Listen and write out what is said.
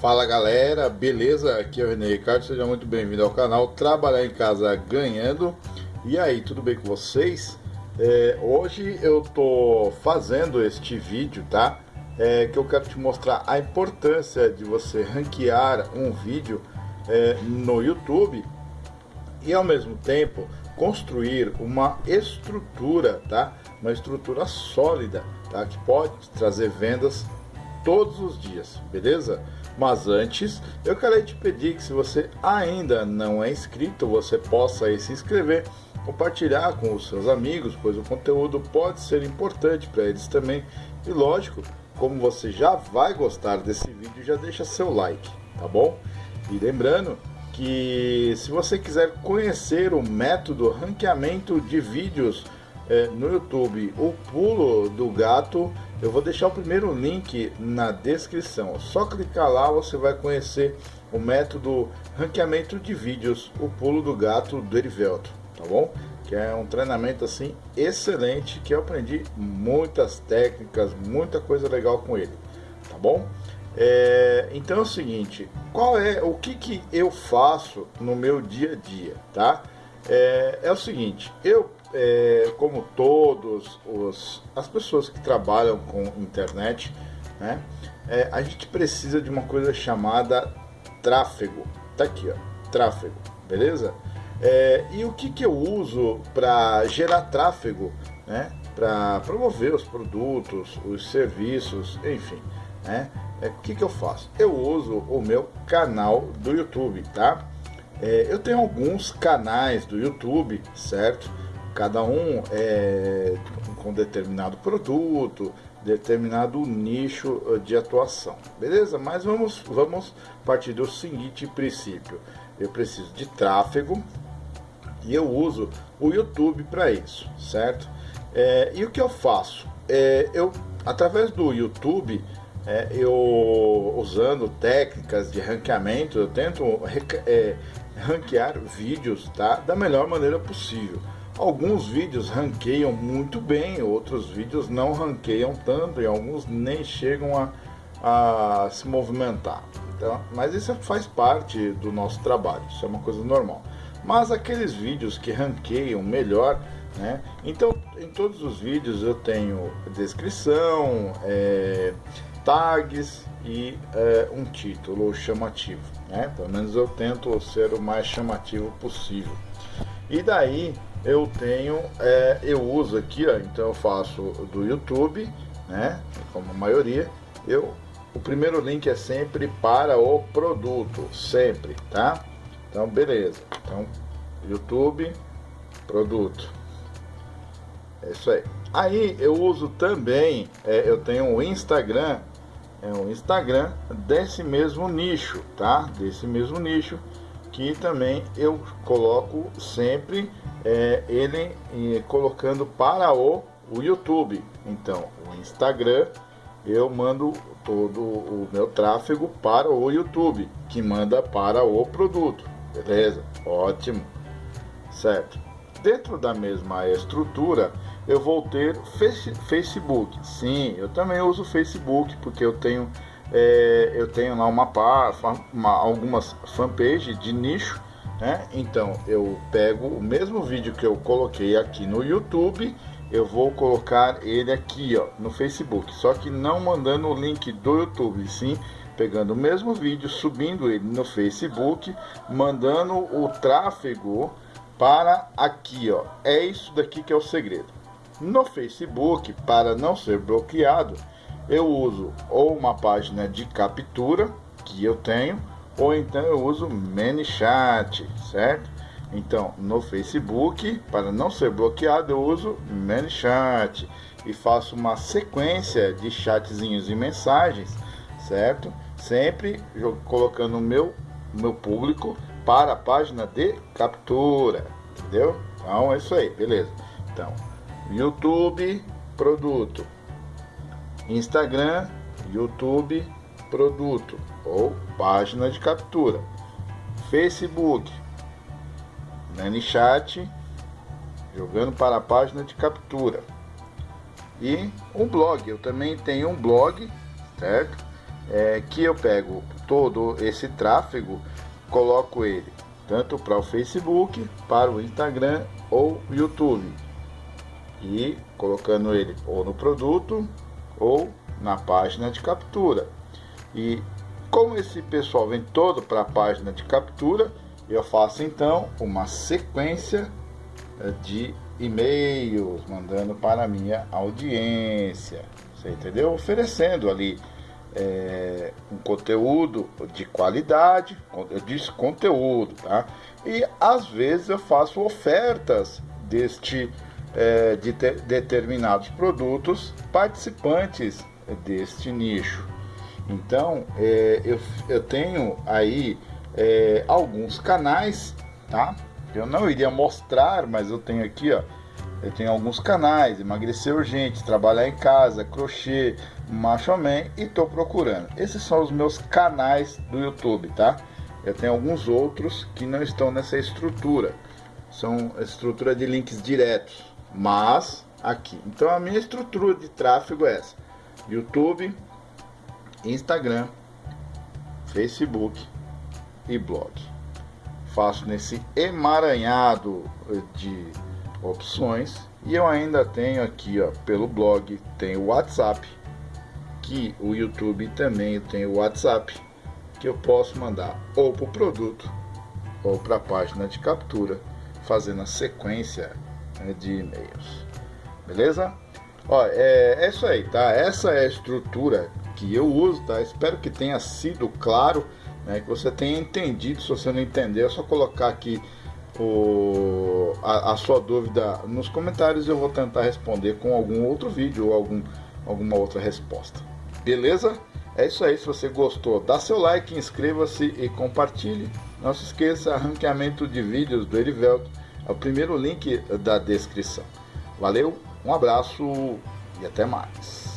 Fala galera, beleza? Aqui é o René Ricardo, seja muito bem-vindo ao canal Trabalhar em Casa Ganhando. E aí, tudo bem com vocês? É, hoje eu tô fazendo este vídeo, tá? É, que eu quero te mostrar a importância de você ranquear um vídeo é, no YouTube e ao mesmo tempo construir uma estrutura, tá? Uma estrutura sólida, tá? Que pode trazer vendas todos os dias, beleza? Mas antes, eu quero te pedir que se você ainda não é inscrito, você possa se inscrever, compartilhar com os seus amigos, pois o conteúdo pode ser importante para eles também. E lógico, como você já vai gostar desse vídeo, já deixa seu like, tá bom? E lembrando que se você quiser conhecer o método ranqueamento de vídeos é, no YouTube, o pulo do gato, eu vou deixar o primeiro link na descrição. Só clicar lá você vai conhecer o método ranqueamento de vídeos, o pulo do gato do Erivelto, tá bom? Que é um treinamento assim excelente que eu aprendi muitas técnicas, muita coisa legal com ele, tá bom? É, então é o seguinte, qual é o que, que eu faço no meu dia a dia, tá? É, é o seguinte, eu é, como todos os as pessoas que trabalham com internet, né? É, a gente precisa de uma coisa chamada tráfego. Tá aqui, ó, tráfego, beleza? É, e o que que eu uso para gerar tráfego, né? Para promover os produtos, os serviços, enfim, né? é, o que, que eu faço? Eu uso o meu canal do YouTube, tá? É, eu tenho alguns canais do YouTube, certo? Cada um é com determinado produto, determinado nicho eh, de atuação, beleza? Mas vamos, vamos partir do seguinte princípio: eu preciso de tráfego e eu uso o YouTube para isso, certo? É, e o que eu faço? É, eu através do YouTube é, eu usando técnicas de ranqueamento, eu tento é, ranquear vídeos tá, da melhor maneira possível. Alguns vídeos ranqueiam muito bem, outros vídeos não ranqueiam tanto e alguns nem chegam a, a se movimentar. Então, mas isso faz parte do nosso trabalho, isso é uma coisa normal. Mas aqueles vídeos que ranqueiam melhor, né? Então, em todos os vídeos eu tenho descrição, é, tags e é, um título chamativo, né? Pelo menos eu tento ser o mais chamativo possível. E daí eu tenho, é, eu uso aqui, ó, então eu faço do YouTube, né? Como a maioria, eu o primeiro link é sempre para o produto, sempre, tá? Então beleza. Então YouTube, produto. É isso aí. Aí eu uso também, é, eu tenho o Instagram é o Instagram desse mesmo nicho, tá? Desse mesmo nicho que também eu coloco sempre é, ele é, colocando para o, o YouTube. Então, o Instagram eu mando todo o meu tráfego para o YouTube, que manda para o produto. Beleza? Ótimo. Certo. Dentro da mesma estrutura, eu vou ter Facebook. Sim, eu também uso Facebook porque eu tenho é, eu tenho lá uma, uma algumas fanpages de nicho, né? Então eu pego o mesmo vídeo que eu coloquei aqui no YouTube, eu vou colocar ele aqui, ó, no Facebook. Só que não mandando o link do YouTube, sim pegando o mesmo vídeo, subindo ele no Facebook, mandando o tráfego para aqui, ó. É isso daqui que é o segredo. No Facebook, para não ser bloqueado, eu uso ou uma página de captura que eu tenho, ou então eu uso ManyChat, certo? Então, no Facebook, para não ser bloqueado, eu uso ManyChat e faço uma sequência de chatzinhos e mensagens, certo? Sempre colocando o meu, meu público para a página de captura, entendeu? Então é isso aí, beleza? Então, YouTube, produto. Instagram, YouTube, produto ou página de captura. Facebook, ManyChat, jogando para a página de captura. E um blog, eu também tenho um blog, certo? É, que eu pego todo esse tráfego, coloco ele tanto para o Facebook, para o Instagram ou YouTube. E colocando ele ou no produto ou na página de captura. E como esse pessoal vem todo para a página de captura, eu faço então uma sequência eh, de e-mails mandando para a minha audiência. Você entendeu? Oferecendo ali é, um conteúdo de qualidade, eu disse conteúdo, tá? E às vezes eu faço ofertas deste é, de determinados produtos participantes deste nicho. Então é, eu, eu tenho aí é, alguns canais, tá? Eu não iria mostrar, mas eu tenho aqui, ó. Eu tenho alguns canais, emagrecer urgente, trabalhar em casa, crochê, macho man e tô procurando. Esses são os meus canais do YouTube, tá? Eu tenho alguns outros que não estão nessa estrutura. São estrutura de links diretos, mas aqui. Então a minha estrutura de tráfego é essa: YouTube, Instagram, Facebook e blog. Faço nesse emaranhado de opções. E eu ainda tenho aqui ó, pelo blog tem o WhatsApp que o YouTube também tem o WhatsApp que eu posso mandar ou para o produto ou para a página de captura fazendo a sequência né, de e-mails. Beleza? Ó é, é isso aí tá? Essa é a estrutura que eu uso tá espero que tenha sido claro né, que você tenha entendido se você não entender é só colocar aqui o, a, a, sua dúvida nos comentários eu vou tentar responder com algum outro vídeo ou algum, alguma outra resposta. Beleza? É isso aí, se você gostou, dá seu like, inscreva-se e compartilhe. Não se esqueça, ranqueamento de vídeos do Erivelto é o primeiro link da descrição. Valeu, um abraço e até mais.